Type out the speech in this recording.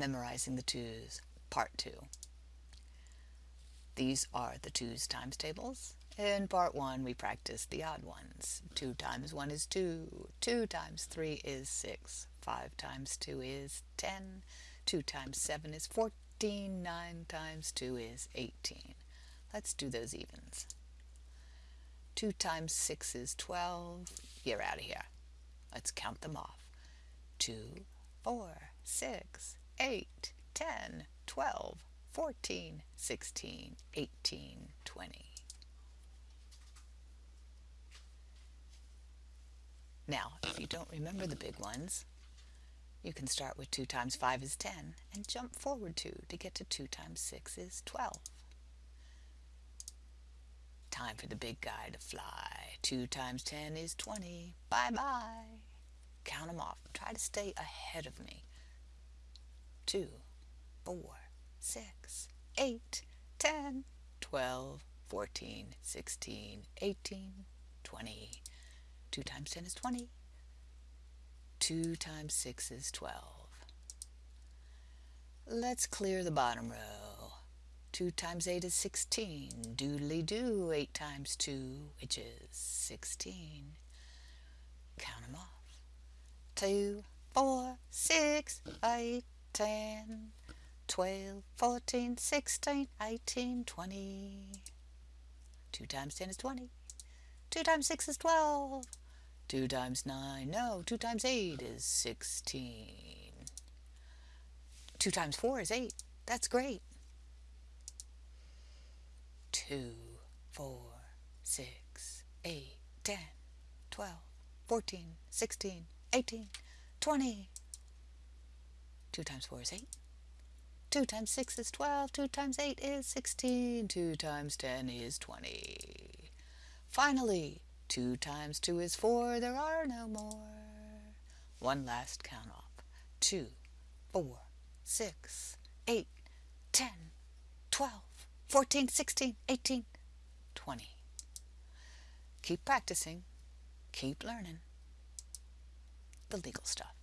Memorizing the twos, part two. These are the twos times tables. In part one, we practiced the odd ones. Two times one is two. Two times three is six. Five times two is ten. Two times seven is fourteen. Nine times two is eighteen. Let's do those evens. Two times six is twelve. You're out of here. Let's count them off. Two, four, six, 8, 10, 12, 14, 16, 18, 20. Now, if you don't remember the big ones, you can start with 2 times 5 is 10 and jump forward 2 to get to 2 times 6 is 12. Time for the big guy to fly. 2 times 10 is 20. Bye-bye. Count them off. Try to stay ahead of me. 2, 4, 6, 8, 10, 12, 14, 16, 18, 20. 2 times 10 is 20. 2 times 6 is 12. Let's clear the bottom row. 2 times 8 is 16. Doodly doo, 8 times 2, which is 16. Count them off. 2, 4, 6, 8, 10, 12, 14, 16, 18, 20. 2 times 10 is 20. 2 times 6 is 12. 2 times 9, no, 2 times 8 is 16. 2 times 4 is 8. That's great. 2, 4, 6, 8, 10, 12, 14, 16, 18, 20. 2 times 4 is 8. 2 times 6 is 12. 2 times 8 is 16. 2 times 10 is 20. Finally, 2 times 2 is 4. There are no more. One last count off. 2, 4, 6, 8, 10, 12, 14, 16, 18, 20. Keep practicing. Keep learning the legal stuff.